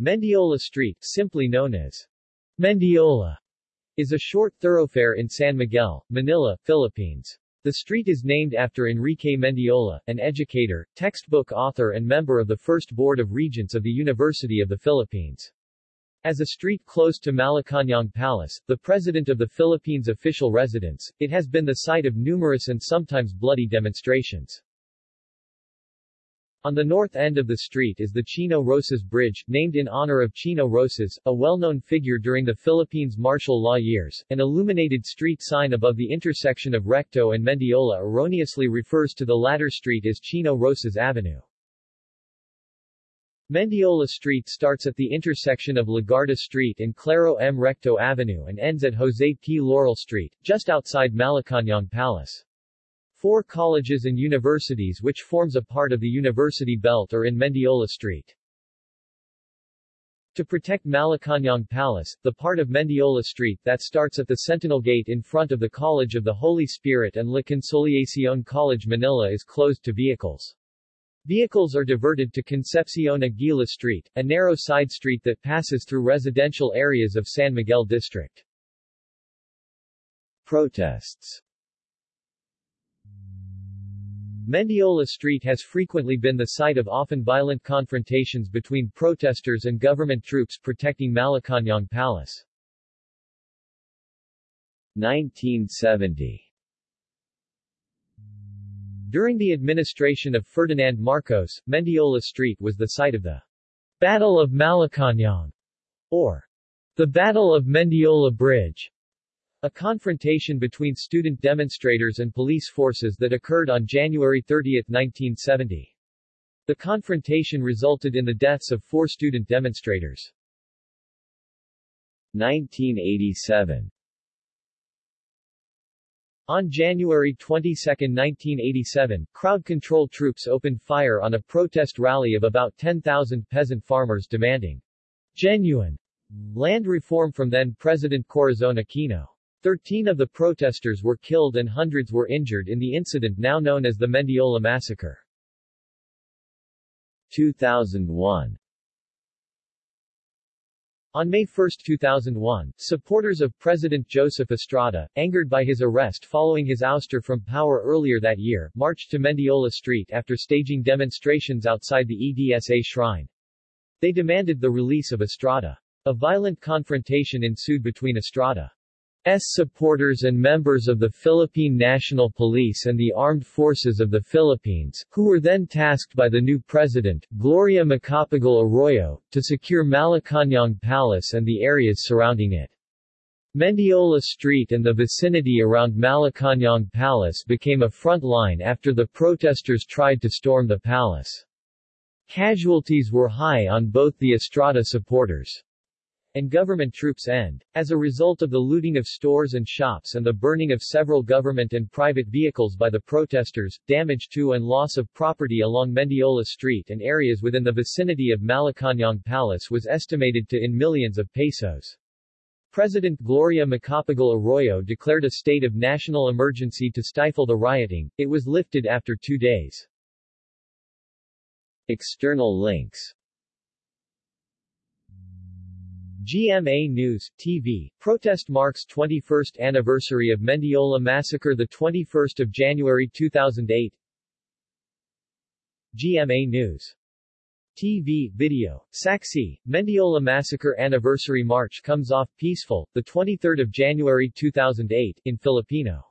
Mendiola Street, simply known as Mendiola, is a short thoroughfare in San Miguel, Manila, Philippines. The street is named after Enrique Mendiola, an educator, textbook author and member of the First Board of Regents of the University of the Philippines. As a street close to Malacañang Palace, the President of the Philippines' official residence, it has been the site of numerous and sometimes bloody demonstrations. On the north end of the street is the Chino Roces Bridge, named in honor of Chino Roces, a well-known figure during the Philippines martial law years. An illuminated street sign above the intersection of Recto and Mendiola erroneously refers to the latter street as Chino Roces Avenue. Mendiola Street starts at the intersection of Legarda Street and Claro M. Recto Avenue and ends at Jose P. Laurel Street, just outside Malacañang Palace. Four colleges and universities which forms a part of the University Belt are in Mendiola Street. To protect Malacañang Palace, the part of Mendiola Street that starts at the Sentinel Gate in front of the College of the Holy Spirit and La Consolacion College Manila is closed to vehicles. Vehicles are diverted to Concepcion Aguila Street, a narrow side street that passes through residential areas of San Miguel District. Protests Mendiola Street has frequently been the site of often violent confrontations between protesters and government troops protecting Malacañang Palace. 1970 during the administration of Ferdinand Marcos, Mendiola Street was the site of the Battle of Malacañang, or the Battle of Mendiola Bridge, a confrontation between student demonstrators and police forces that occurred on January 30, 1970. The confrontation resulted in the deaths of four student demonstrators. 1987 on January 22, 1987, crowd control troops opened fire on a protest rally of about 10,000 peasant farmers demanding genuine land reform from then-President Corazon Aquino. Thirteen of the protesters were killed and hundreds were injured in the incident now known as the Mendiola Massacre. 2001 on May 1, 2001, supporters of President Joseph Estrada, angered by his arrest following his ouster from power earlier that year, marched to Mendiola Street after staging demonstrations outside the EDSA shrine. They demanded the release of Estrada. A violent confrontation ensued between Estrada supporters and members of the Philippine National Police and the Armed Forces of the Philippines, who were then tasked by the new president, Gloria Macapagal Arroyo, to secure Malacañang Palace and the areas surrounding it. Mendiola Street and the vicinity around Malacañang Palace became a front line after the protesters tried to storm the palace. Casualties were high on both the Estrada supporters and government troops end. As a result of the looting of stores and shops and the burning of several government and private vehicles by the protesters, damage to and loss of property along Mendiola Street and areas within the vicinity of Malacañang Palace was estimated to in millions of pesos. President Gloria Macapagal Arroyo declared a state of national emergency to stifle the rioting. It was lifted after two days. External links GMA News, TV, protest marks 21st anniversary of Mendiola Massacre 21 January 2008 GMA News. TV, video, Saksi, Mendiola Massacre Anniversary March comes off peaceful, 23 January 2008, in Filipino.